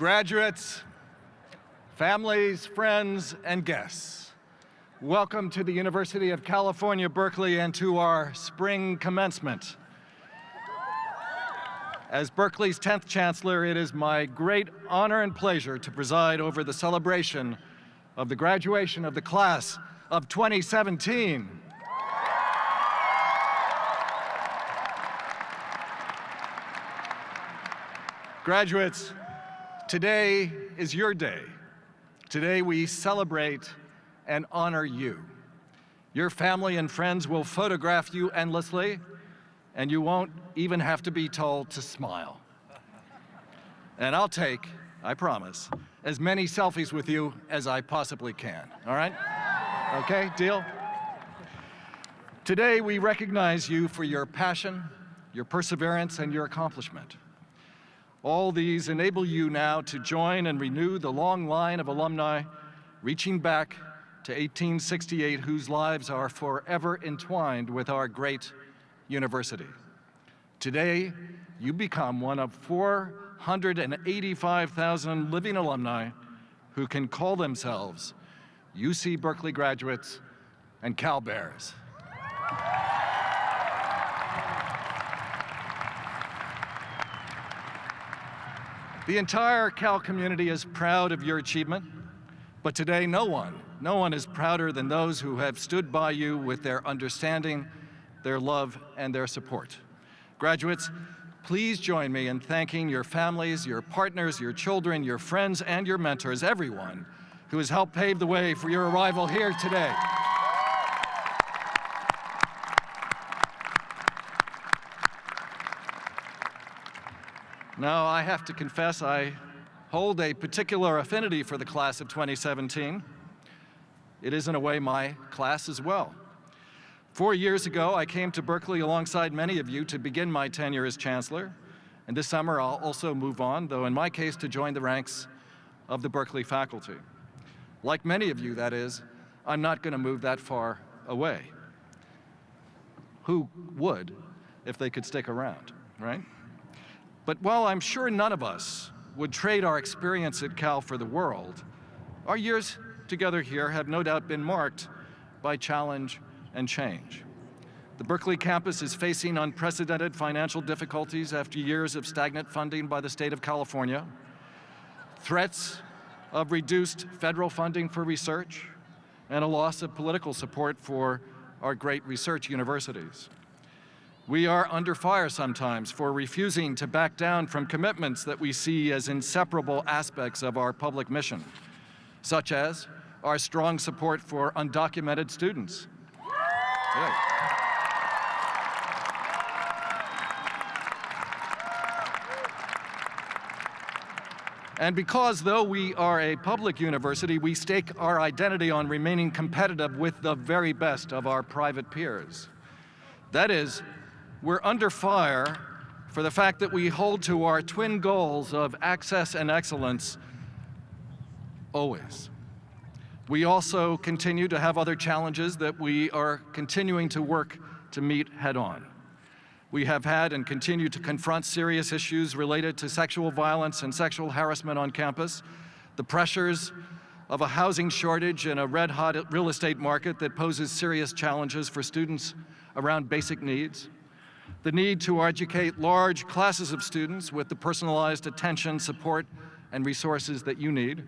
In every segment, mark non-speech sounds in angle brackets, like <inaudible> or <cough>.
Graduates, families, friends, and guests, welcome to the University of California, Berkeley, and to our spring commencement. As Berkeley's 10th Chancellor, it is my great honor and pleasure to preside over the celebration of the graduation of the class of 2017. Graduates, today is your day. Today we celebrate and honor you. Your family and friends will photograph you endlessly, and you won't even have to be told to smile. And I'll take, I promise, as many selfies with you as I possibly can, all right? Okay, deal? Today we recognize you for your passion, your perseverance, and your accomplishment. All these enable you now to join and renew the long line of alumni reaching back to 1868 whose lives are forever entwined with our great university. Today, you become one of 485,000 living alumni who can call themselves UC Berkeley graduates and Cal Bears. The entire Cal community is proud of your achievement, but today no one, no one is prouder than those who have stood by you with their understanding, their love, and their support. Graduates, please join me in thanking your families, your partners, your children, your friends, and your mentors, everyone who has helped pave the way for your arrival here today. Now, I have to confess I hold a particular affinity for the class of 2017. It is in a way my class as well. Four years ago, I came to Berkeley alongside many of you to begin my tenure as Chancellor, and this summer I'll also move on, though in my case to join the ranks of the Berkeley faculty. Like many of you, that is, I'm not going to move that far away. Who would if they could stick around, right? But while I'm sure none of us would trade our experience at Cal for the world, our years together here have no doubt been marked by challenge and change. The Berkeley campus is facing unprecedented financial difficulties after years of stagnant funding by the state of California, threats of reduced federal funding for research, and a loss of political support for our great research universities. We are under fire sometimes for refusing to back down from commitments that we see as inseparable aspects of our public mission, such as our strong support for undocumented students. Yeah. And because though we are a public university, we stake our identity on remaining competitive with the very best of our private peers. That is, we're under fire for the fact that we hold to our twin goals of access and excellence always. We also continue to have other challenges that we are continuing to work to meet head on. We have had and continue to confront serious issues related to sexual violence and sexual harassment on campus, the pressures of a housing shortage and a red-hot real estate market that poses serious challenges for students around basic needs, the need to educate large classes of students with the personalized attention, support, and resources that you need,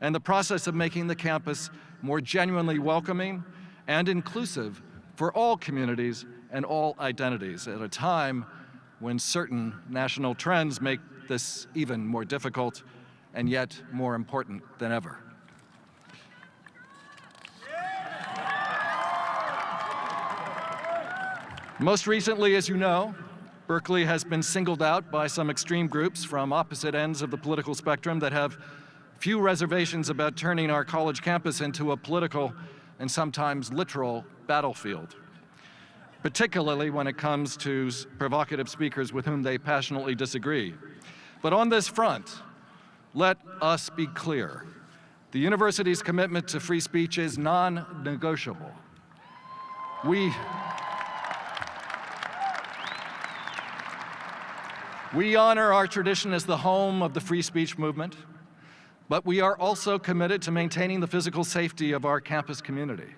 and the process of making the campus more genuinely welcoming and inclusive for all communities and all identities at a time when certain national trends make this even more difficult and yet more important than ever. Most recently, as you know, Berkeley has been singled out by some extreme groups from opposite ends of the political spectrum that have few reservations about turning our college campus into a political and sometimes literal battlefield, particularly when it comes to provocative speakers with whom they passionately disagree. But on this front, let us be clear. The university's commitment to free speech is non-negotiable. We, We honor our tradition as the home of the free speech movement, but we are also committed to maintaining the physical safety of our campus community.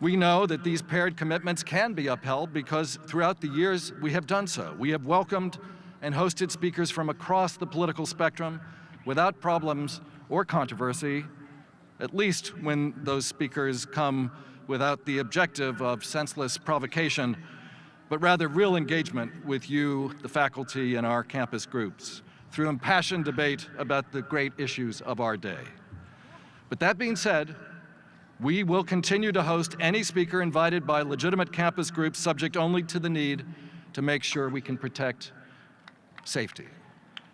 We know that these paired commitments can be upheld because throughout the years we have done so. We have welcomed and hosted speakers from across the political spectrum without problems or controversy, at least when those speakers come without the objective of senseless provocation, but rather real engagement with you, the faculty, and our campus groups through impassioned debate about the great issues of our day. But that being said, we will continue to host any speaker invited by legitimate campus groups subject only to the need to make sure we can protect safety.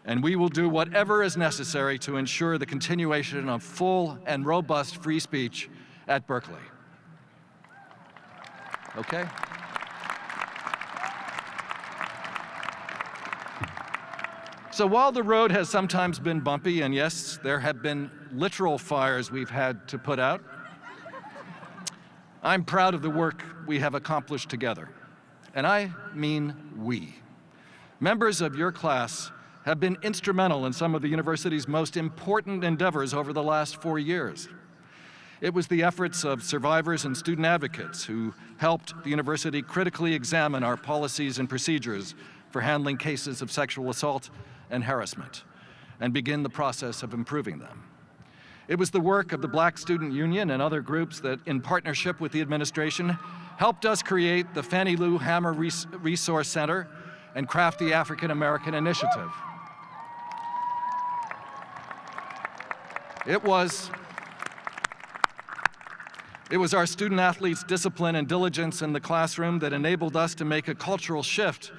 And we will do whatever is necessary to ensure the continuation of full and robust free speech at Berkeley. Okay? So while the road has sometimes been bumpy, and yes, there have been literal fires we've had to put out, I'm proud of the work we have accomplished together. And I mean we. Members of your class have been instrumental in some of the university's most important endeavors over the last four years. It was the efforts of survivors and student advocates who helped the university critically examine our policies and procedures for handling cases of sexual assault and harassment and begin the process of improving them. It was the work of the Black Student Union and other groups that, in partnership with the administration, helped us create the Fannie Lou Hamer Resource Center and craft the African American Initiative. It was, it was our student athletes' discipline and diligence in the classroom that enabled us to make a cultural shift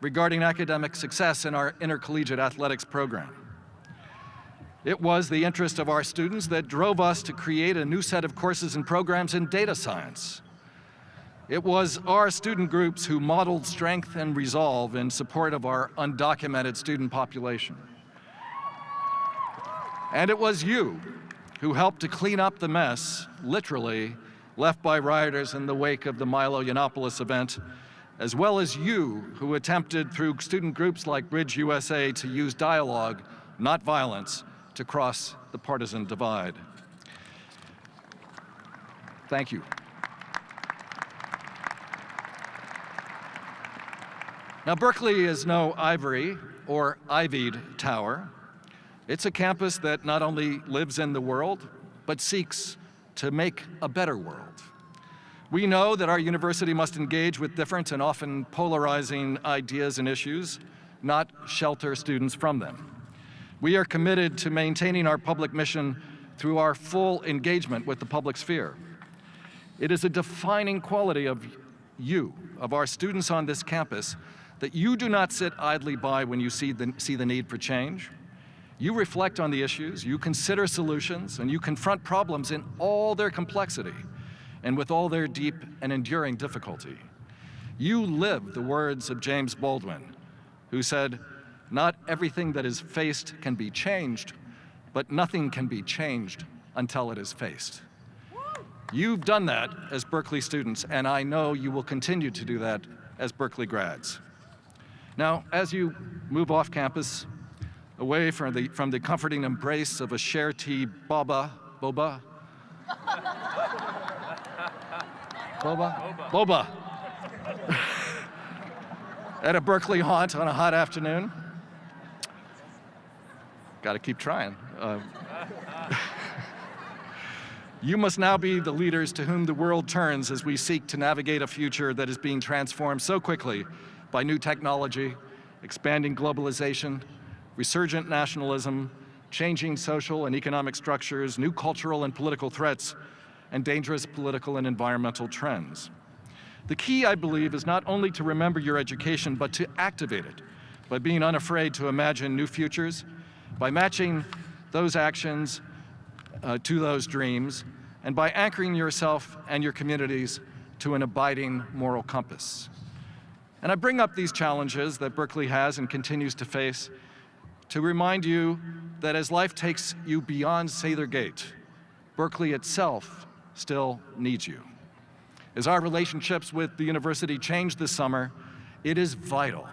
regarding academic success in our intercollegiate athletics program. It was the interest of our students that drove us to create a new set of courses and programs in data science. It was our student groups who modeled strength and resolve in support of our undocumented student population. And it was you who helped to clean up the mess, literally, left by rioters in the wake of the Milo Yiannopoulos event as well as you who attempted through student groups like Bridge USA to use dialogue, not violence, to cross the partisan divide. Thank you. Now, Berkeley is no ivory or ivied tower. It's a campus that not only lives in the world, but seeks to make a better world. We know that our university must engage with different and often polarizing ideas and issues, not shelter students from them. We are committed to maintaining our public mission through our full engagement with the public sphere. It is a defining quality of you, of our students on this campus, that you do not sit idly by when you see the, see the need for change. You reflect on the issues, you consider solutions, and you confront problems in all their complexity and with all their deep and enduring difficulty. You live the words of James Baldwin, who said, not everything that is faced can be changed, but nothing can be changed until it is faced. You've done that as Berkeley students, and I know you will continue to do that as Berkeley grads. Now, as you move off campus, away from the, from the comforting embrace of a Sharetea boba, boba, Boba? Boba. <laughs> At a Berkeley haunt on a hot afternoon. Got to keep trying. Uh, <laughs> you must now be the leaders to whom the world turns as we seek to navigate a future that is being transformed so quickly by new technology, expanding globalization, resurgent nationalism, changing social and economic structures, new cultural and political threats, and dangerous political and environmental trends. The key, I believe, is not only to remember your education, but to activate it by being unafraid to imagine new futures, by matching those actions uh, to those dreams, and by anchoring yourself and your communities to an abiding moral compass. And I bring up these challenges that Berkeley has and continues to face to remind you that as life takes you beyond Sather Gate, Berkeley itself still needs you. As our relationships with the university change this summer, it is vital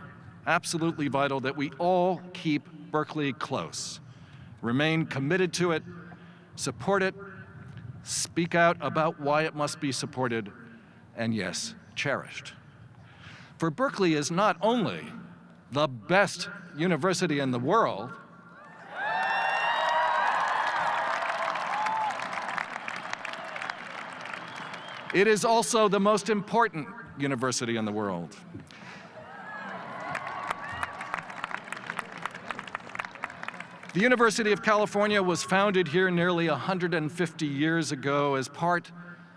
absolutely vital that we all keep Berkeley close, remain committed to it, support it, speak out about why it must be supported, and yes, cherished. For Berkeley is not only the best university in the world, it is also the most important university in the world. The University of California was founded here nearly 150 years ago as part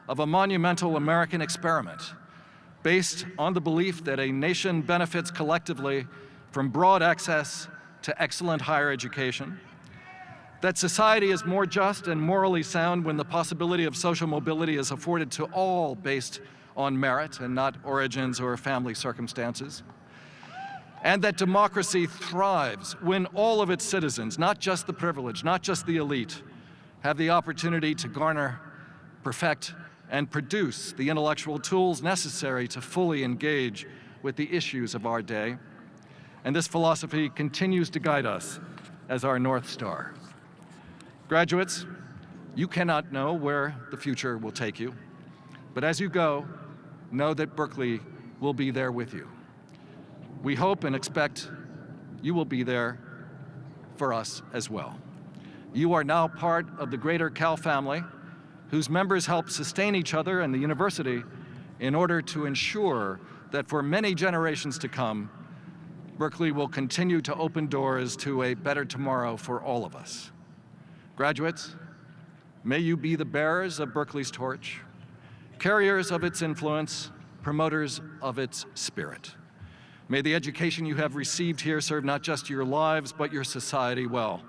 of a monumental American experiment based on the belief that a nation benefits collectively from broad access to excellent higher education, that society is more just and morally sound when the possibility of social mobility is afforded to all based on merit and not origins or family circumstances, and that democracy thrives when all of its citizens, not just the privileged, not just the elite, have the opportunity to garner, perfect, and produce the intellectual tools necessary to fully engage with the issues of our day. And this philosophy continues to guide us as our North Star. Graduates, you cannot know where the future will take you, but as you go, know that Berkeley will be there with you. We hope and expect you will be there for us as well. You are now part of the greater Cal family, whose members help sustain each other and the university in order to ensure that for many generations to come, Berkeley will continue to open doors to a better tomorrow for all of us. Graduates, may you be the bearers of Berkeley's torch, carriers of its influence, promoters of its spirit. May the education you have received here serve not just your lives, but your society well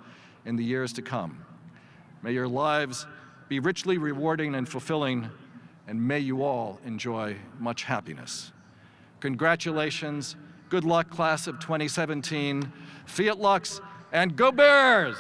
in the years to come. May your lives be richly rewarding and fulfilling, and may you all enjoy much happiness. Congratulations, good luck, class of 2017, Fiat Lux, and go Bears!